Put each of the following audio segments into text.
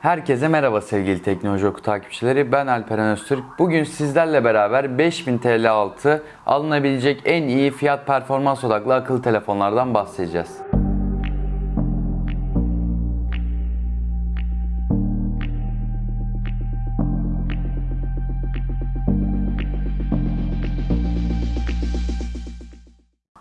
Herkese merhaba sevgili Teknoloji Oku takipçileri. Ben Alperen Öztürk. Bugün sizlerle beraber 5000 TL altı alınabilecek en iyi fiyat performans odaklı akıllı telefonlardan bahsedeceğiz.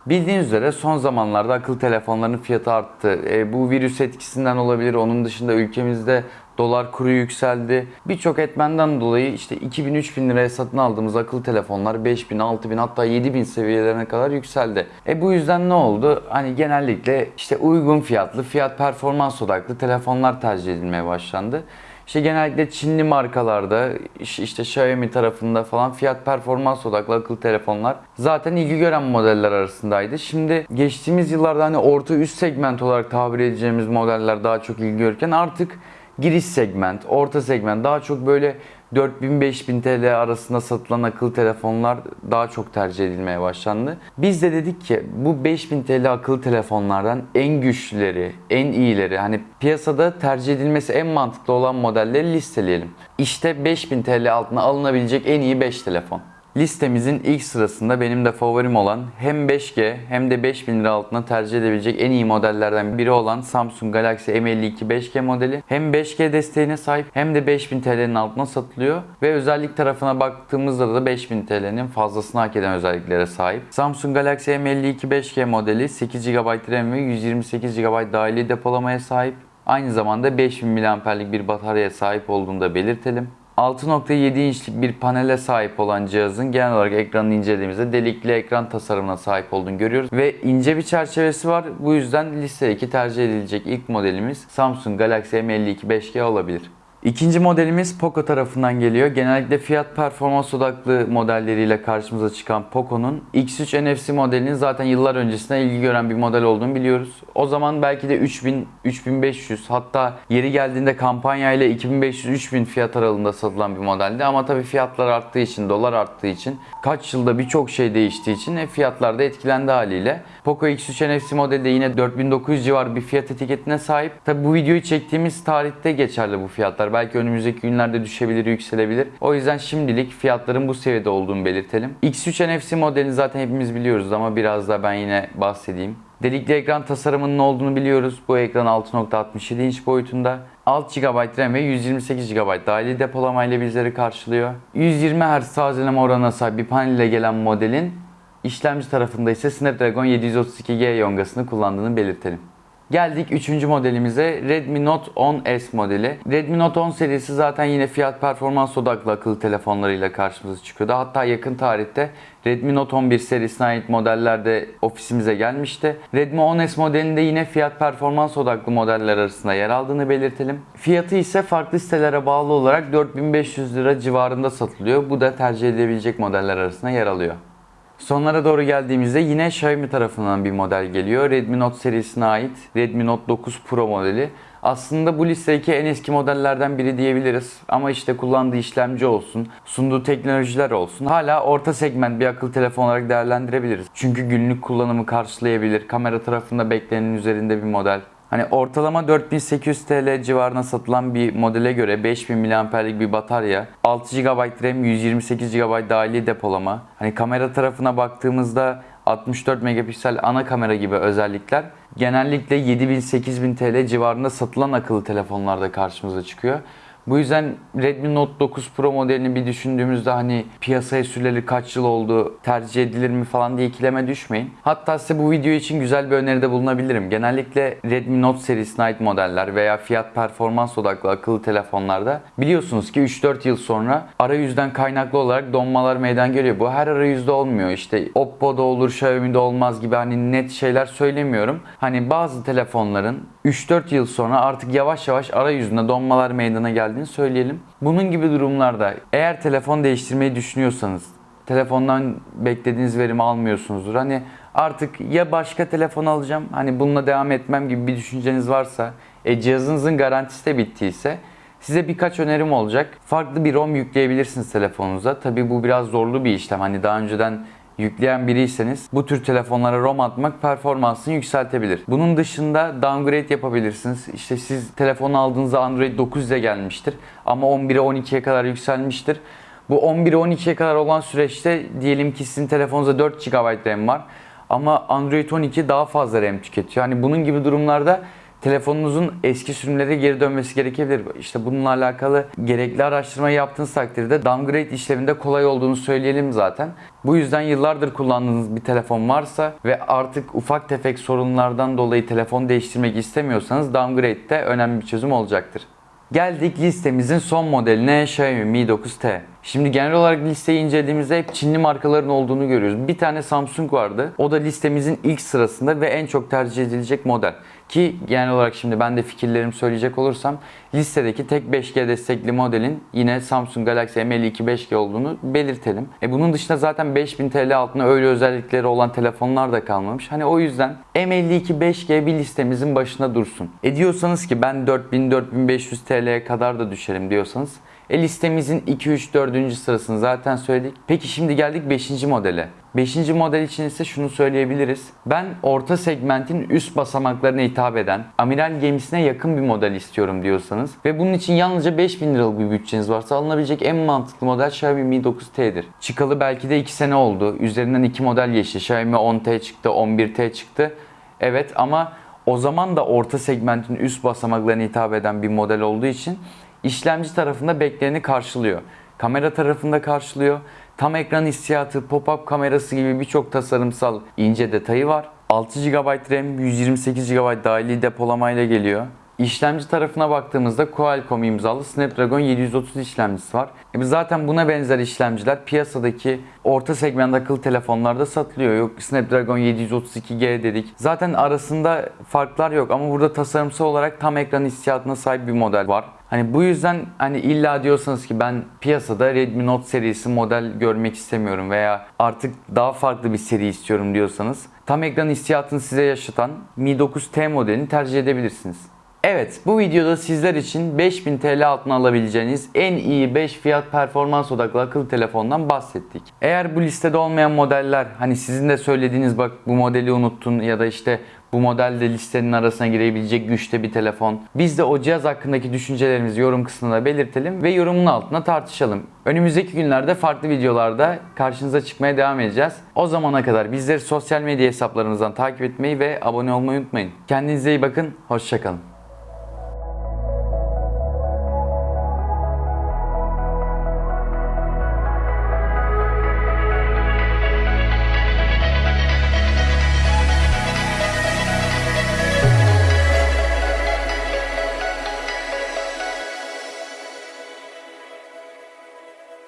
Bildiğiniz üzere son zamanlarda akıllı telefonların fiyatı arttı. E, bu virüs etkisinden olabilir. Onun dışında ülkemizde dolar kuru yükseldi. Birçok etmenden dolayı işte 2000-3000 liraya satın aldığımız akıllı telefonlar 5000, 6000 hatta 7000 seviyelerine kadar yükseldi. E bu yüzden ne oldu? Hani genellikle işte uygun fiyatlı, fiyat performans odaklı telefonlar tercih edilmeye başlandı. İşte genellikle Çinli markalarda işte Xiaomi tarafında falan fiyat performans odaklı akıllı telefonlar zaten ilgi gören modeller arasındaydı. Şimdi geçtiğimiz yıllarda hani orta üst segment olarak tabir edeceğimiz modeller daha çok ilgi görürken artık giriş segment, orta segment daha çok böyle 4000-5000 TL arasında satılan akıllı telefonlar daha çok tercih edilmeye başlandı. Biz de dedik ki bu 5000 TL akıllı telefonlardan en güçlüleri, en iyileri hani piyasada tercih edilmesi en mantıklı olan modelleri listeleyelim. İşte 5000 TL altına alınabilecek en iyi 5 telefon. Listemizin ilk sırasında benim de favorim olan hem 5G hem de 5000 lira altına tercih edebilecek en iyi modellerden biri olan Samsung Galaxy M52 5G modeli hem 5G desteğine sahip hem de 5000 TL'nin altına satılıyor ve özellik tarafına baktığımızda da 5000 TL'nin fazlasını hak eden özelliklere sahip. Samsung Galaxy M52 5G modeli 8 GB RAM ve 128 GB dahili depolamaya sahip. Aynı zamanda 5000 mAh'lik bir bataryaya sahip olduğunu da belirtelim. 6.7 inçlik bir panele sahip olan cihazın genel olarak ekranını incelediğimizde delikli ekran tasarımına sahip olduğunu görüyoruz. Ve ince bir çerçevesi var. Bu yüzden listedeki tercih edilecek ilk modelimiz Samsung Galaxy M52 5G olabilir. İkinci modelimiz Poco tarafından geliyor. Genellikle fiyat performans odaklı modelleriyle karşımıza çıkan Poco'nun X3 NFC modelinin zaten yıllar öncesinde ilgi gören bir model olduğunu biliyoruz. O zaman belki de 3000, 3500 hatta yeri geldiğinde kampanya ile 2500-3000 fiyat aralığında satılan bir modeldi. Ama tabii fiyatlar arttığı için, dolar arttığı için, kaç yılda birçok şey değiştiği için fiyatlar da etkilendi haliyle. Poco X3 NFC modeli de yine 4900 civarı bir fiyat etiketine sahip. Tabii bu videoyu çektiğimiz tarihte geçerli bu fiyatlar. Belki önümüzdeki günlerde düşebilir, yükselebilir. O yüzden şimdilik fiyatların bu seviyede olduğunu belirtelim. X3 NFC modelini zaten hepimiz biliyoruz ama biraz da ben yine bahsedeyim. Delikli ekran tasarımının olduğunu biliyoruz. Bu ekran 6.67 inç boyutunda. 6 GB RAM ve 128 GB dahili depolama ile bizleri karşılıyor. 120 Hz tazeleme oranına sahip bir panel ile gelen modelin işlemci tarafında ise Snapdragon 732G yongasını kullandığını belirtelim. Geldik 3. modelimize Redmi Note 10S modeli. Redmi Note 10 serisi zaten yine fiyat performans odaklı akıllı telefonlarıyla karşımıza çıkıyordu. Hatta yakın tarihte Redmi Note 11 serisine ait modeller de ofisimize gelmişti. Redmi 10S modelinde yine fiyat performans odaklı modeller arasında yer aldığını belirtelim. Fiyatı ise farklı sitelere bağlı olarak 4500 lira civarında satılıyor. Bu da tercih edilebilecek modeller arasında yer alıyor. Sonlara doğru geldiğimizde yine Xiaomi tarafından bir model geliyor. Redmi Note serisine ait Redmi Note 9 Pro modeli. Aslında bu listedeki en eski modellerden biri diyebiliriz. Ama işte kullandığı işlemci olsun, sunduğu teknolojiler olsun. Hala orta segment bir akıllı telefon olarak değerlendirebiliriz. Çünkü günlük kullanımı karşılayabilir. Kamera tarafında beklenenin üzerinde bir model. Hani ortalama 4800 TL civarına satılan bir modele göre 5000 mAh'lik bir batarya, 6 GB RAM, 128 GB dahili depolama. Hani kamera tarafına baktığımızda 64 megapiksel ana kamera gibi özellikler genellikle 7000-8000 TL civarında satılan akıllı telefonlarda karşımıza çıkıyor. Bu yüzden Redmi Note 9 Pro modelini bir düşündüğümüzde hani piyasaya süreli kaç yıl oldu, tercih edilir mi falan diye ikileme düşmeyin. Hatta size bu video için güzel bir öneride bulunabilirim. Genellikle Redmi Note serisine ait modeller veya fiyat performans odaklı akıllı telefonlarda biliyorsunuz ki 3-4 yıl sonra arayüzden kaynaklı olarak donmalar meydana geliyor. Bu her arayüzde olmuyor. İşte Oppo'da olur, Xiaomi'de olmaz gibi hani net şeyler söylemiyorum. Hani bazı telefonların 3-4 yıl sonra artık yavaş yavaş arayüzünde donmalar meydana geldiğini söyleyelim. Bunun gibi durumlarda eğer telefon değiştirmeyi düşünüyorsanız telefondan beklediğiniz verimi almıyorsunuzdur. Hani artık ya başka telefon alacağım hani bununla devam etmem gibi bir düşünceniz varsa e, cihazınızın garantisi de bittiyse Size birkaç önerim olacak. Farklı bir ROM yükleyebilirsiniz telefonunuza. Tabi bu biraz zorlu bir işlem. Hani daha önceden yükleyen biriyseniz bu tür telefonlara ROM atmak performansını yükseltebilir. Bunun dışında downgrade yapabilirsiniz. İşte siz telefonu aldığınızda Android 9 ile gelmiştir ama 11'e 12'ye kadar yükselmiştir. Bu 11'e 12'ye kadar olan süreçte diyelim ki sizin telefonunuzda 4 GB RAM var ama Android 12 daha fazla RAM tüketiyor. Hani bunun gibi durumlarda telefonunuzun eski sürümlere geri dönmesi gerekebilir. İşte bununla alakalı gerekli araştırmayı yaptığınız takdirde downgrade işleminde kolay olduğunu söyleyelim zaten. Bu yüzden yıllardır kullandığınız bir telefon varsa ve artık ufak tefek sorunlardan dolayı telefon değiştirmek istemiyorsanız downgrade de önemli bir çözüm olacaktır. Geldik listemizin son modeline Xiaomi Mi 9T. Şimdi genel olarak listeyi incelediğimizde hep Çinli markaların olduğunu görüyoruz. Bir tane Samsung vardı. O da listemizin ilk sırasında ve en çok tercih edilecek model. Ki genel olarak şimdi ben de fikirlerimi söyleyecek olursam listedeki tek 5G destekli modelin yine Samsung Galaxy M52 5G olduğunu belirtelim. E bunun dışında zaten 5000 TL altında öyle özellikleri olan telefonlar da kalmamış. Hani o yüzden M52 5G bir listemizin başında dursun. E diyorsanız ki ben 4000-4500 TL'ye kadar da düşerim diyorsanız e listemizin 2, 3, 4. sırasını zaten söyledik. Peki şimdi geldik 5. modele. 5. model için ise şunu söyleyebiliriz. Ben orta segmentin üst basamaklarına hitap eden, amiral gemisine yakın bir model istiyorum diyorsanız ve bunun için yalnızca 5000 liralık bir bütçeniz varsa alınabilecek en mantıklı model Xiaomi Mi 9T'dir. Çıkalı belki de 2 sene oldu. Üzerinden 2 model geçti. Xiaomi 10T çıktı, 11T çıktı. Evet ama o zaman da orta segmentin üst basamaklarına hitap eden bir model olduğu için işlemci tarafında bekleneni karşılıyor. Kamera tarafında karşılıyor. Tam ekran hissiyatı, pop-up kamerası gibi birçok tasarımsal ince detayı var. 6 GB RAM, 128 GB dahili depolamayla geliyor. İşlemci tarafına baktığımızda Qualcomm imzalı Snapdragon 730 işlemcisi var. E zaten buna benzer işlemciler piyasadaki orta segment akıllı telefonlarda satılıyor. Yok Snapdragon 732G dedik. Zaten arasında farklar yok ama burada tasarımsal olarak tam ekran hissiyatına sahip bir model var. Hani bu yüzden hani illa diyorsanız ki ben piyasada Redmi Note serisi model görmek istemiyorum veya artık daha farklı bir seri istiyorum diyorsanız tam ekran hissiyatını size yaşatan Mi 9T modelini tercih edebilirsiniz. Evet bu videoda sizler için 5000 TL altına alabileceğiniz en iyi 5 fiyat performans odaklı akıllı telefondan bahsettik. Eğer bu listede olmayan modeller hani sizin de söylediğiniz bak bu modeli unuttun ya da işte bu modelde listenin arasına girebilecek güçte bir telefon. Biz de o cihaz hakkındaki düşüncelerimizi yorum kısmında belirtelim ve yorumun altına tartışalım. Önümüzdeki günlerde farklı videolarda karşınıza çıkmaya devam edeceğiz. O zamana kadar bizleri sosyal medya hesaplarımızdan takip etmeyi ve abone olmayı unutmayın. Kendinize iyi bakın, hoşçakalın.